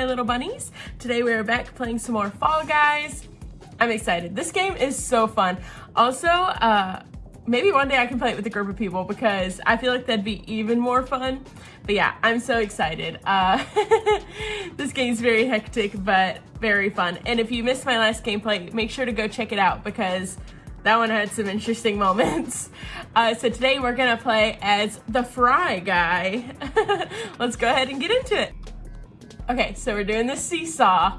my little bunnies. Today we are back playing some more Fall Guys. I'm excited. This game is so fun. Also, uh, maybe one day I can play it with a group of people because I feel like that'd be even more fun. But yeah, I'm so excited. Uh, this game's very hectic, but very fun. And if you missed my last gameplay, make sure to go check it out because that one had some interesting moments. Uh, so today we're gonna play as the Fry guy. Let's go ahead and get into it. Okay, so we're doing the seesaw.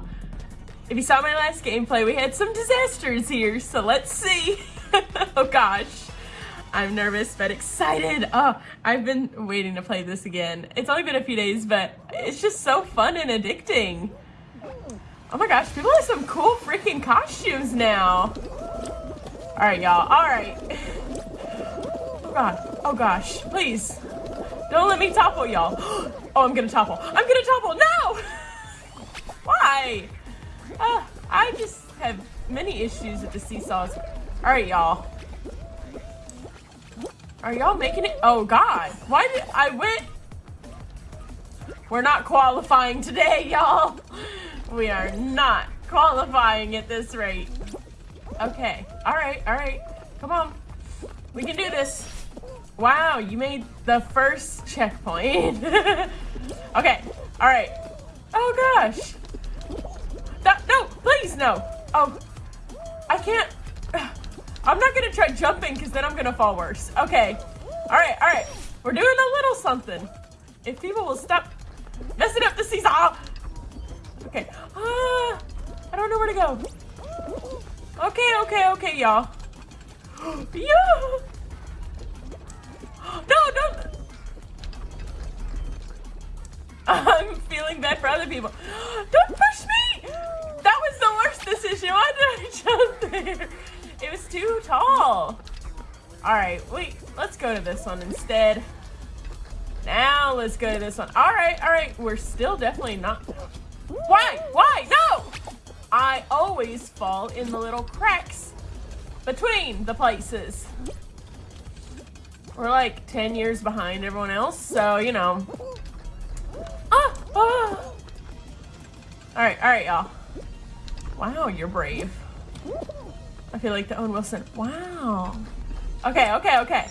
If you saw my last gameplay, we had some disasters here, so let's see. oh gosh. I'm nervous but excited. Oh, I've been waiting to play this again. It's only been a few days, but it's just so fun and addicting. Oh my gosh, people have some cool freaking costumes now. All right, y'all. All right. Oh god. Oh gosh. Please. Don't let me topple y'all. Oh, I'm gonna topple. I'm gonna topple. No! Why? Uh, I just have many issues with the seesaws. All right, y'all. Are y'all making it? Oh god. Why did I went? We're not qualifying today, y'all. We are not qualifying at this rate. Okay. All right. All right. Come on. We can do this. Wow, you made the first checkpoint. okay. All right. Oh gosh. No, no, please no. Oh, I can't. I'm not gonna try jumping because then I'm gonna fall worse. Okay. All right, all right. We're doing a little something. If people will stop messing up the seesaw. Okay. Ah, I don't know where to go. Okay, okay, okay, y'all. yeah. No, don't. I'm feeling bad for other people. Don't push me. That was the worst decision. Why did I jump there? It was too tall. All right, wait, let's go to this one instead. Now let's go to this one. All right, all right, we're still definitely not. Why? Why? No! I always fall in the little cracks between the places. We're like 10 years behind everyone else, so, you know. Ah! ah. All right, all right, y'all. Wow, you're brave. I feel like the Owen Wilson. Wow. Okay, okay, okay.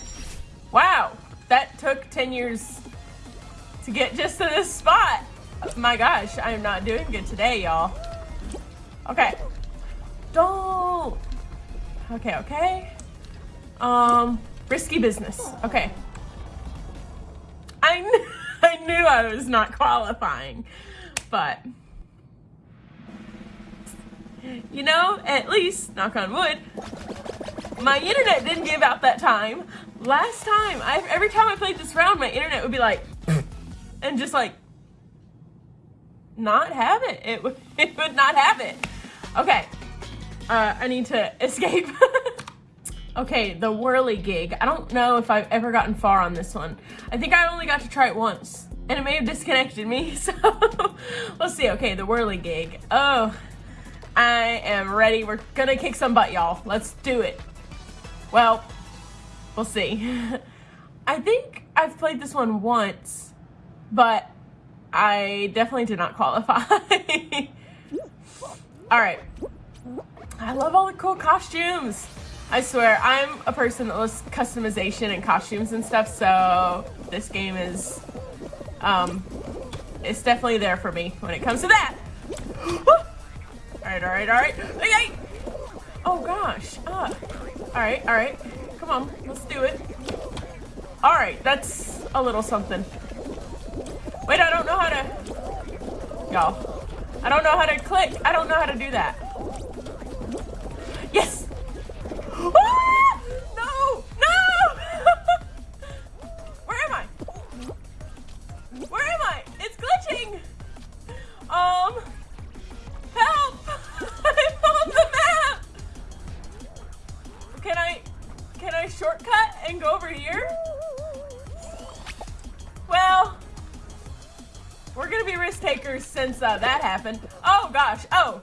Wow. That took 10 years to get just to this spot. My gosh, I am not doing good today, y'all. Okay. Don't. Okay, okay. Um, risky business. Okay. I, kn I knew I was not qualifying, but you know, at least, knock on wood, my internet didn't give out that time. Last time, I, every time I played this round, my internet would be like, and just like, not have it. It would, it would not have it. Okay, uh, I need to escape. Okay, the whirligig. I don't know if I've ever gotten far on this one. I think I only got to try it once, and it may have disconnected me, so we'll see. Okay, the whirligig. Oh, I am ready. We're gonna kick some butt, y'all. Let's do it. Well, we'll see. I think I've played this one once, but I definitely did not qualify. all right. I love all the cool costumes. I swear, I'm a person that loves customization and costumes and stuff, so this game is, um, it's definitely there for me when it comes to that. Alright, alright, alright. Okay. Oh gosh. Uh. Alright, alright. Come on, let's do it. Alright, that's a little something. Wait, I don't know how to... Y'all. I don't know how to click. I don't know how to do that. Yes! No! No! Where am I? Where am I? It's glitching! Um... Help! I'm on the map! Can I... Can I shortcut and go over here? Well, we're gonna be risk takers since uh, that happened. Oh gosh. Oh,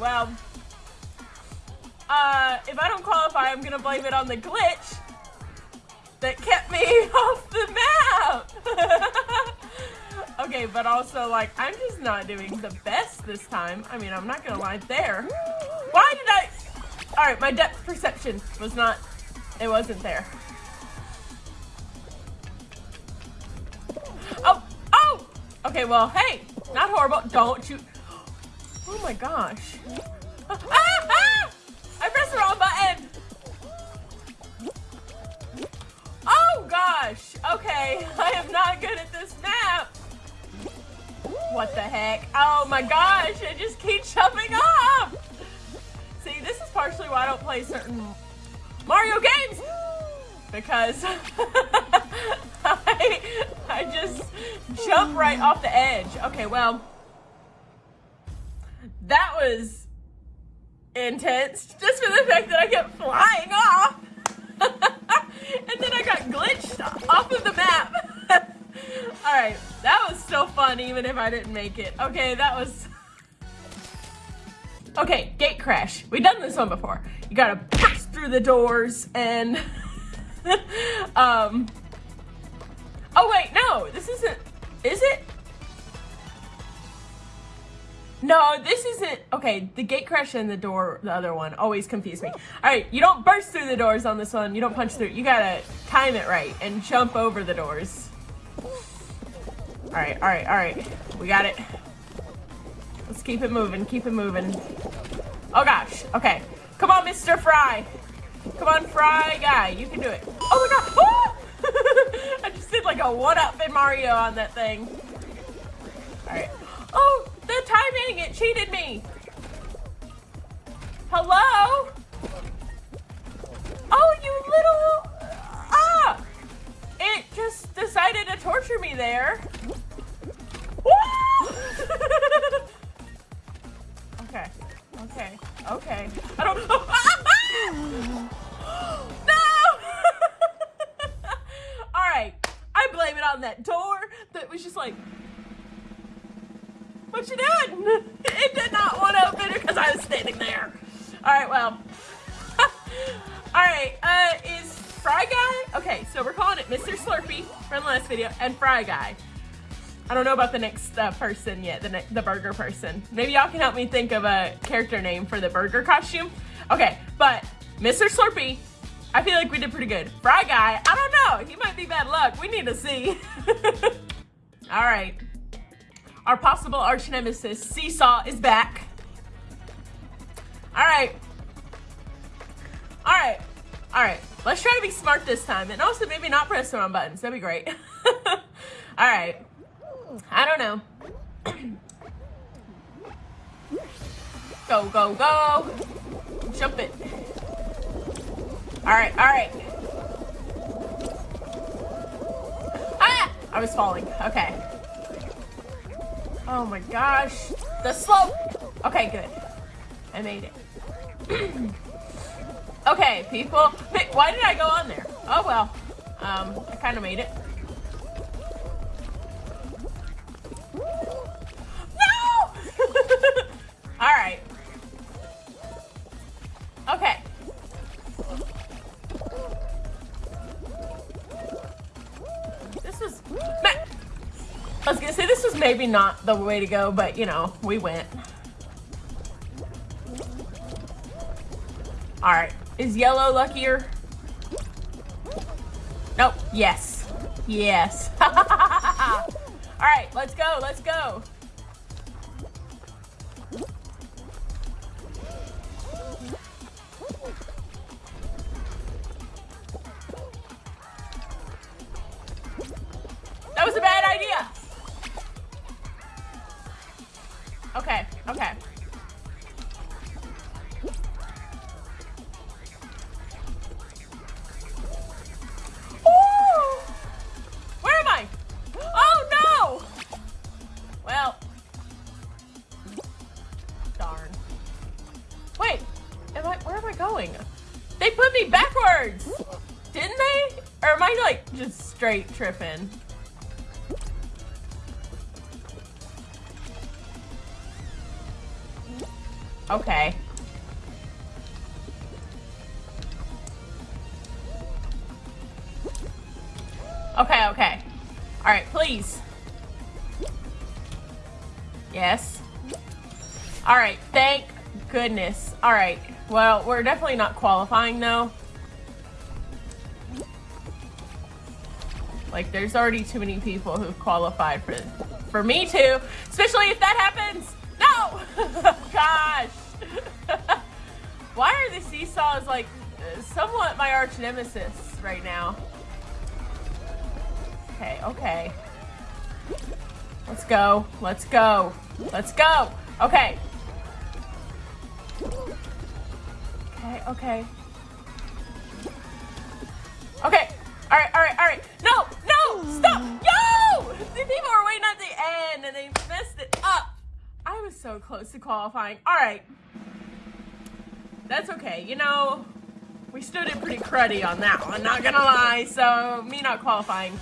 well, uh, if I don't qualify, I'm gonna blame it on the glitch. that kept me off the map. okay, but also like I'm just not doing the best this time. I mean, I'm not gonna lie there. Why did I? All right, my depth perception was not, it wasn't there. Oh, oh! Okay, well, hey, not horrible. Don't you, oh my gosh. Ah, ah! I pressed the wrong button. Oh gosh, okay, I am not good at this map. What the heck? Oh my gosh, I just keep jumping off. See, this is partially why I don't play certain Mario games. Because I, I just jump right off the edge. Okay, well, that was intense just for the fact that I kept flying off. and then I got glitched off of the map. Alright, that was so fun even if I didn't make it. Okay, that was... Okay, gate crash. We've done this one before. You gotta burst through the doors and... um... Oh wait, no, this isn't... Is it? No, this isn't... Okay, the gate crash and the door, the other one, always confuse me. All right, you don't burst through the doors on this one. You don't punch through. You gotta time it right and jump over the doors. All right, all right, all right. We got it. Let's keep it moving, keep it moving. Oh gosh, okay. Come on, Mr. Fry. Come on, Fry guy, you can do it. Oh my god, oh! I just did like a one-up in Mario on that thing. All right. Oh, the timing, it cheated me. Hello? Oh, you little, ah! It just decided to torture me there. okay, okay, okay. I don't, ah! no! All right, I blame it on that door that was just like, what you doing? It did not want to open because I was standing there. All right, well. All right, uh, is Fry Guy? Okay, so we're calling it Mr. Slurpee from the last video and Fry Guy. I don't know about the next uh, person yet, the, the burger person. Maybe y'all can help me think of a character name for the burger costume. Okay, but Mr. Slurpee, I feel like we did pretty good. Fry Guy, I don't know. He might be bad luck. We need to see. All right. Our possible arch nemesis, Seesaw, is back. All right. All right. All right. Let's try to be smart this time. And also maybe not press the wrong buttons. That'd be great. All right. I don't know. go, go, go. Jump it. All right. All right. Ah! I was falling. Okay. Oh my gosh. The slope. Okay, good. I made it. okay, people. Why did I go on there? Oh well. Um, I kind of made it. Maybe not the way to go, but you know, we went. All right, is yellow luckier? Nope, yes, yes. All right, let's go, let's go. Straight tripping? Okay. Okay, okay. All right, please. Yes. All right, thank goodness. All right, well, we're definitely not qualifying though. Like, there's already too many people who've qualified for, for me to, especially if that happens. No! Gosh! Why are the seesaws like somewhat my arch nemesis right now? Okay, okay. Let's go. Let's go. Let's go. Okay. Okay, okay. Okay. All right, all right, all right. No, stop. Yo! The people were waiting at the end and they messed it up. I was so close to qualifying. All right. That's okay. You know, we stood it pretty cruddy on that one, not gonna lie. So me not qualifying,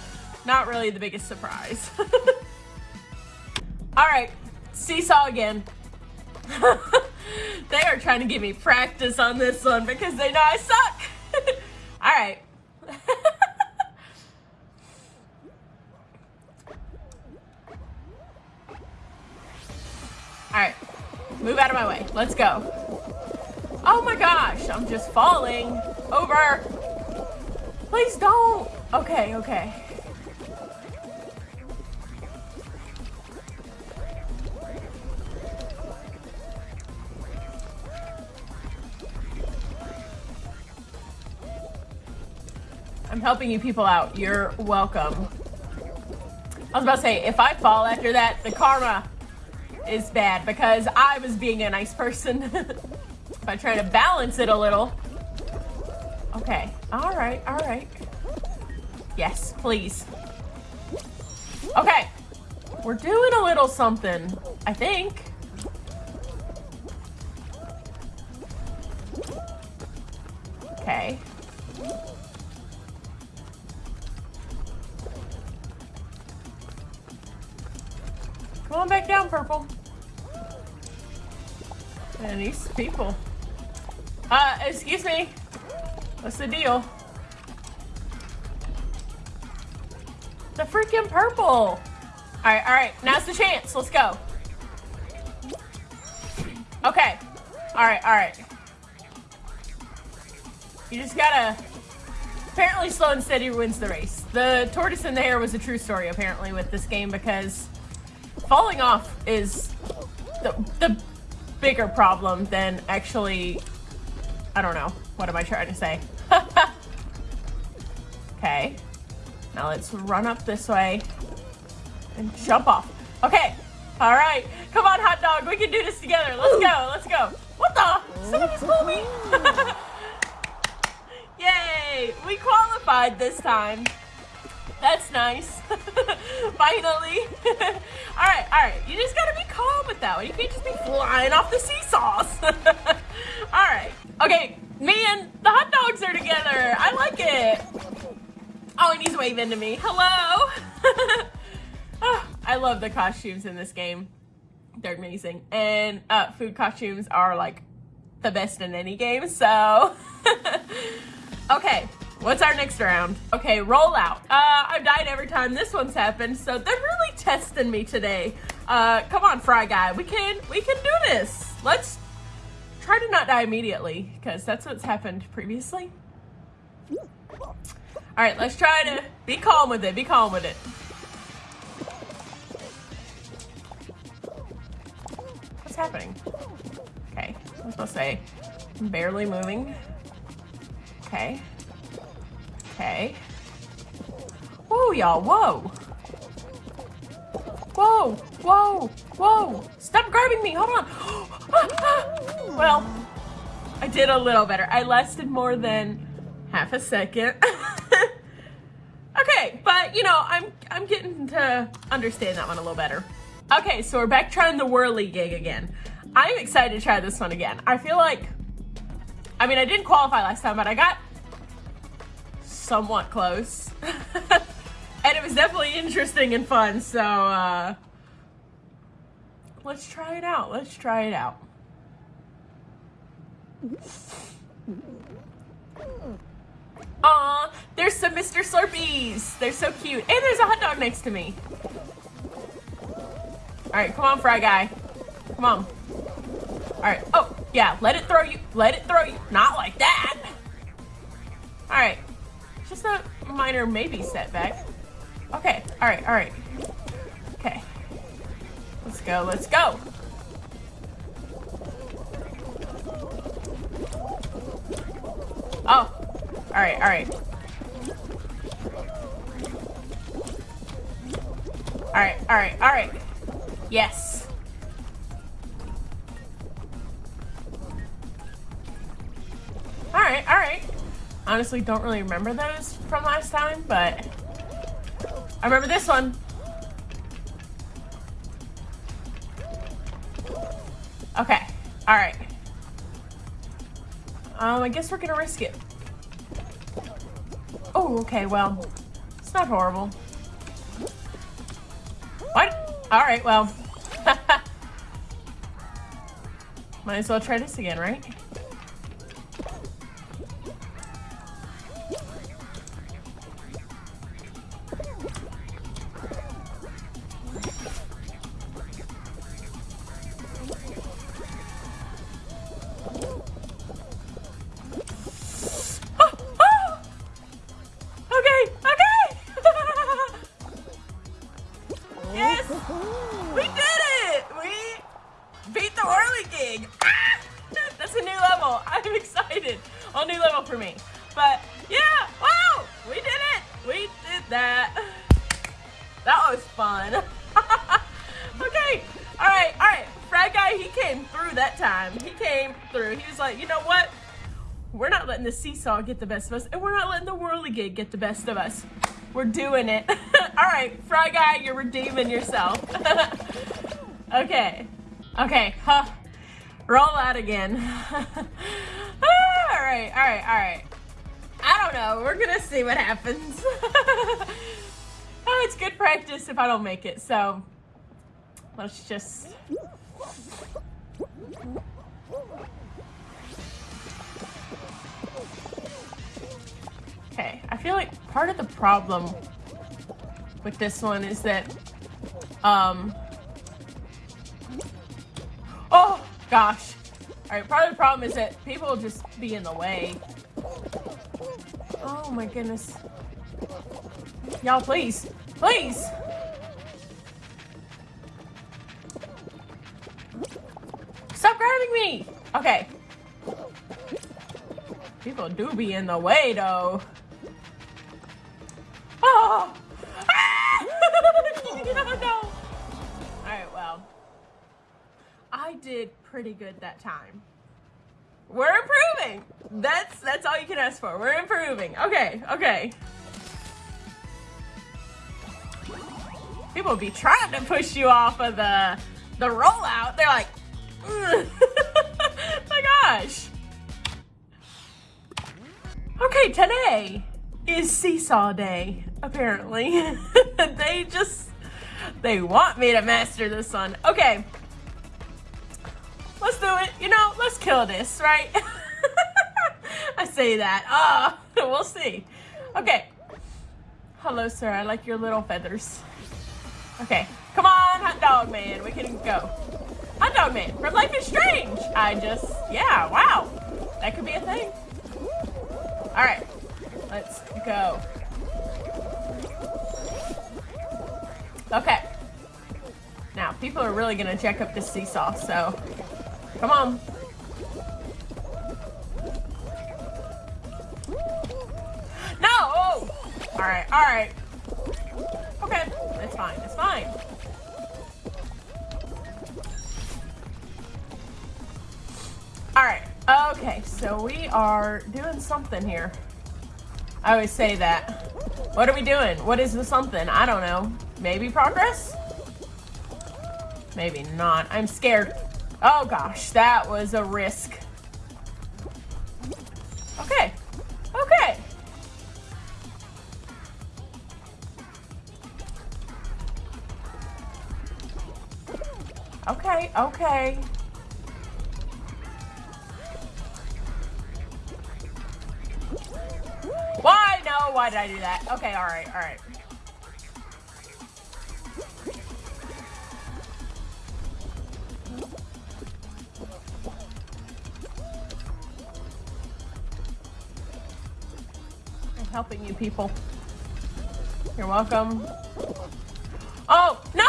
not really the biggest surprise. All right, seesaw again. they are trying to give me practice on this one because they know I suck. All right. Move out of my way. Let's go. Oh my gosh, I'm just falling over. Please don't. Okay, okay. I'm helping you people out. You're welcome. I was about to say, if I fall after that, the karma is bad because I was being a nice person. if I try to balance it a little. Okay. All right. All right. Yes, please. Okay. We're doing a little something, I think. Okay. Come on back down, Purple. And these people. Uh, excuse me. What's the deal? The freaking purple. All right, all right. Now's the chance. Let's go. Okay. All right, all right. You just gotta... Apparently slow and steady wins the race. The tortoise and the hare was a true story, apparently, with this game, because falling off is the, the bigger problem than actually, I don't know, what am I trying to say? okay, now let's run up this way and jump off. Okay, all right, come on hot dog, we can do this together. Let's go, let's go. What the? Somebody pull me. Yay, we qualified this time. That's nice. Finally. all right, all right. You just gotta be calm with that one. You can't just be flying off the seesaws. all right. Okay, me and the hot dogs are together. I like it. Oh, and he's waving to me. Hello. oh, I love the costumes in this game. They're amazing. And uh, food costumes are like the best in any game, so. okay. What's our next round? Okay, roll out. Uh, I've died every time this one's happened, so they're really testing me today. Uh, come on, Fry Guy. We can, we can do this. Let's try to not die immediately, because that's what's happened previously. All right, let's try to be calm with it. Be calm with it. What's happening? Okay, I was to say, barely moving. Okay. Okay. Whoa, y'all, whoa. Whoa, whoa, whoa. Stop grabbing me, hold on. well, I did a little better. I lasted more than half a second. okay, but you know, I'm, I'm getting to understand that one a little better. Okay, so we're back trying the whirly gig again. I'm excited to try this one again. I feel like, I mean, I didn't qualify last time, but I got somewhat close. and it was definitely interesting and fun, so uh, let's try it out. Let's try it out. Aw, there's some Mr. Slurpees. They're so cute. And there's a hot dog next to me. All right, come on, Fry Guy. Come on. All right. Oh, yeah, let it throw you. Let it throw you. Not like that. All right. Just a minor maybe setback. Okay. All right. All right. Okay. Let's go. Let's go. Oh. All right. All right. All right. All right. All right. Yes. All right. All right. Honestly, don't really remember those from last time, but I remember this one. Okay. All right. Um, I guess we're gonna risk it. Oh, okay, well, it's not horrible. What? All right, well. Might as well try this again, right? Seesaw get the best of us, and we're not letting the whirligig get the best of us. We're doing it. All right, Fry Guy, you're redeeming yourself. okay. Okay, huh. Roll out again. all right, all right, all right. I don't know. We're gonna see what happens. oh, it's good practice if I don't make it, so let's just feel like part of the problem with this one is that, um, oh gosh. All right, part of the problem is that people will just be in the way. Oh my goodness. Y'all, please, please. Stop grabbing me. Okay. People do be in the way though. Oh! Alright, well. I did pretty good that time. We're improving! That's that's all you can ask for. We're improving. Okay, okay. People be trying to push you off of the the rollout. They're like, my gosh. Okay, today is seesaw day, apparently. they just, they want me to master this one. Okay. Let's do it. You know, let's kill this, right? I say that. Ah, oh, we'll see. Okay. Hello, sir. I like your little feathers. Okay. Come on, hot dog man. We can go. Hot dog man from Life is Strange. I just, yeah, wow. That could be a thing. All right. Let's go. Okay. Now, people are really to check up this seesaw, so come on. No! Oh! All right, all right. Okay, it's fine, it's fine. All right, okay, so we are doing something here. I always say that. What are we doing? What is the something? I don't know. Maybe progress? Maybe not. I'm scared. Oh gosh, that was a risk. Okay. Okay. Okay, okay. why No, why did I do that. Okay, alright, alright. Helping you people. You're welcome. Oh, no!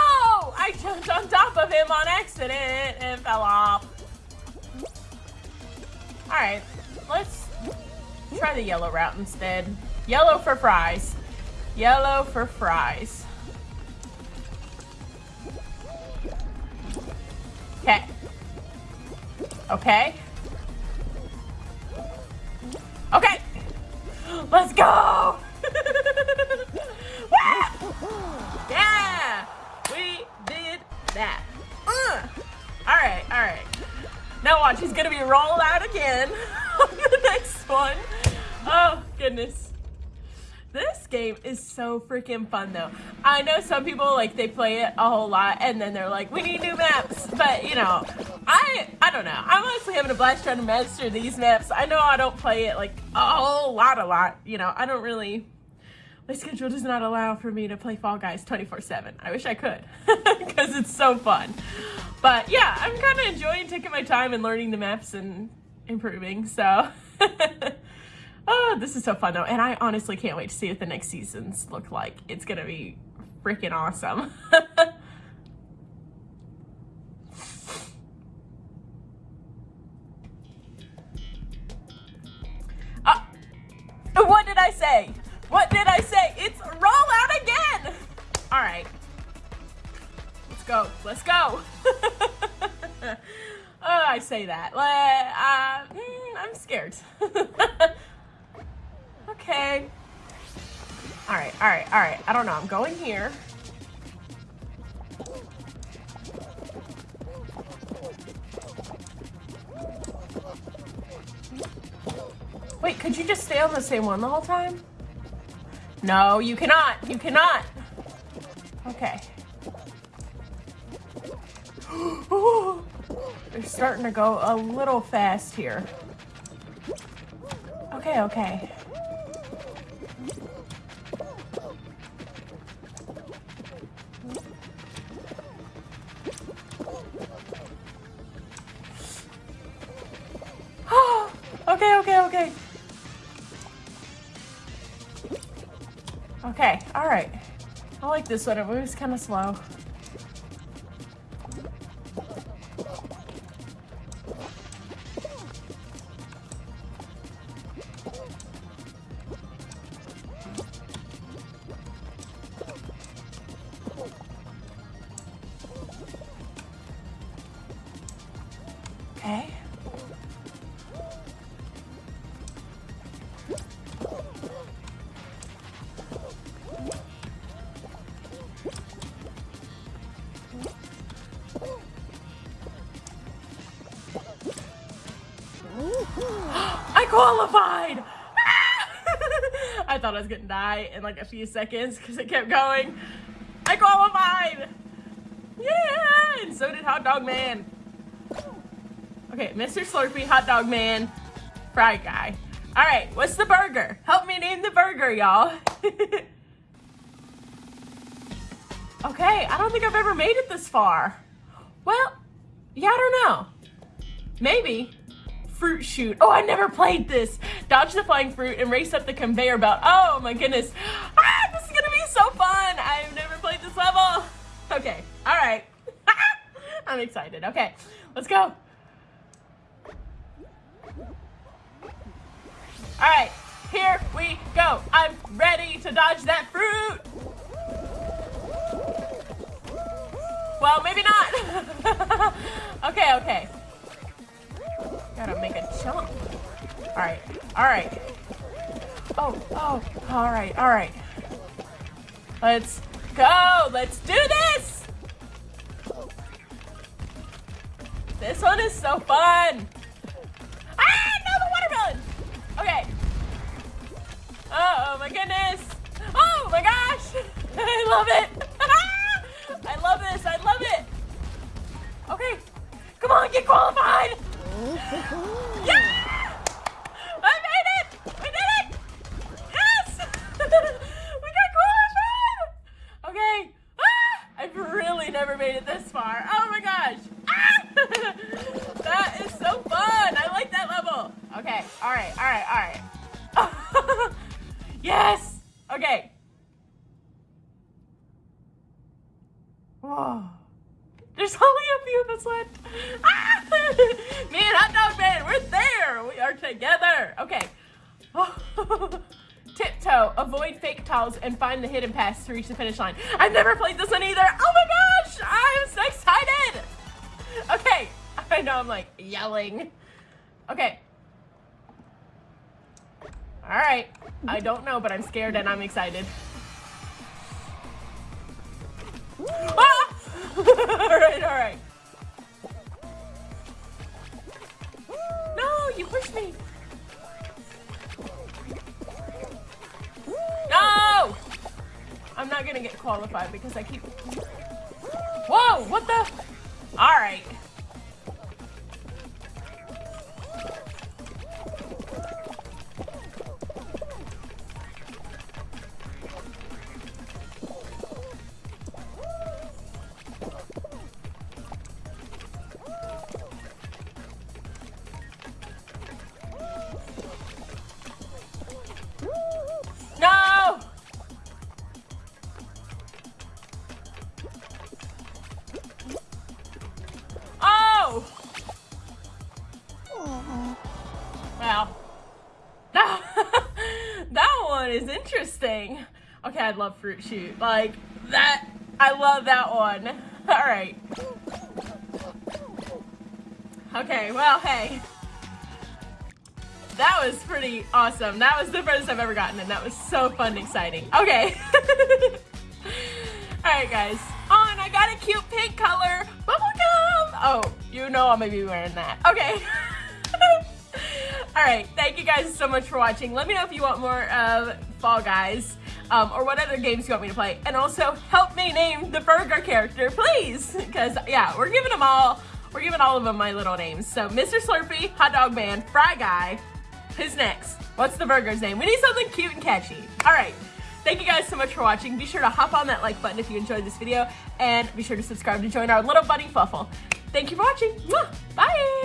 I jumped on top of him on accident and fell off. Alright, let's try the yellow route instead. Yellow for fries. Yellow for fries. Okay. Okay. Now watch, he's gonna be rolled out again on the next one. Oh, goodness. This game is so freaking fun though. I know some people like they play it a whole lot and then they're like, we need new maps. But you know, I I don't know. I'm honestly having a blast trying to master these maps. I know I don't play it like a whole lot a lot. You know, I don't really my schedule does not allow for me to play Fall Guys 24-7. I wish I could because it's so fun. But yeah, I'm kind of enjoying taking my time and learning the maps and improving. So Oh, this is so fun though. And I honestly can't wait to see what the next seasons look like. It's going to be freaking awesome. uh, what did I say? What did I say? It's roll out again. All right. Let's go. Let's go. oh, I say that. Uh, mm, I'm scared. Okay. All right, all right, all right. I don't know. I'm going here. Wait, could you just stay on the same one the whole time? No, you cannot. You cannot. Okay. They're starting to go a little fast here. Okay, okay. Okay, alright. I like this one. It moves kind of slow. Qualified! Ah! I thought I was gonna die in like a few seconds because it kept going. I qualified! Yeah! And so did Hot Dog Man. Okay, Mr. Slurpee, Hot Dog Man, Fry Guy. Alright, what's the burger? Help me name the burger, y'all. okay, I don't think I've ever made it this far. Well, yeah, I don't know. Maybe. Fruit Chute. Oh, I never played this. Dodge the flying fruit and race up the conveyor belt. Oh my goodness. Ah, this is gonna be so fun. I've never played this level. Okay, all right. I'm excited. Okay, let's go. All right, here we go. I'm ready to dodge that fruit. Well, maybe not. okay, okay. Gotta make a jump. All right, all right. Oh, oh, all right, all right. Let's go. Let's do this. This one is so fun. Ah, no, the watermelon! Okay. Oh, my goodness. Oh my gosh. I love it. I love this. I love it. Okay. Come on, get qualified yeah! I made it! We did it! Yes! we got qualified! Okay. Ah! I've really never made it this far. Oh my gosh. Ah! that is so fun. I like that level. Okay. All right. All right. All right. yes. Okay. Whoa. There's only a few of us left. Ah! Me and Hot Dog Man, we're there. We are together. Okay. Tiptoe, avoid fake tiles, and find the hidden pass to reach the finish line. I've never played this one either. Oh my gosh, I'm so excited. Okay, I know I'm like yelling. Okay. All right, I don't know, but I'm scared and I'm excited. Ah! all right, all right. No, you pushed me. No! I'm not gonna get qualified because I keep... Whoa, what the? All love Fruit Chute. Like, that, I love that one. All right. Okay, well, hey. That was pretty awesome. That was the furthest I've ever gotten, and that was so fun and exciting. Okay. Alright, guys. Oh, and I got a cute pink color. Bubblegum! Oh, you know I'm gonna be wearing that. Okay. Alright, thank you guys so much for watching. Let me know if you want more of Fall Guys. Um, or what other games you want me to play. And also, help me name the burger character, please. Because, yeah, we're giving them all, we're giving all of them my little names. So, Mr. Slurpee, Hot Dog Man, Fry Guy. Who's next? What's the burger's name? We need something cute and catchy. All right. Thank you guys so much for watching. Be sure to hop on that like button if you enjoyed this video. And be sure to subscribe to join our little buddy Fuffle. Thank you for watching. Bye.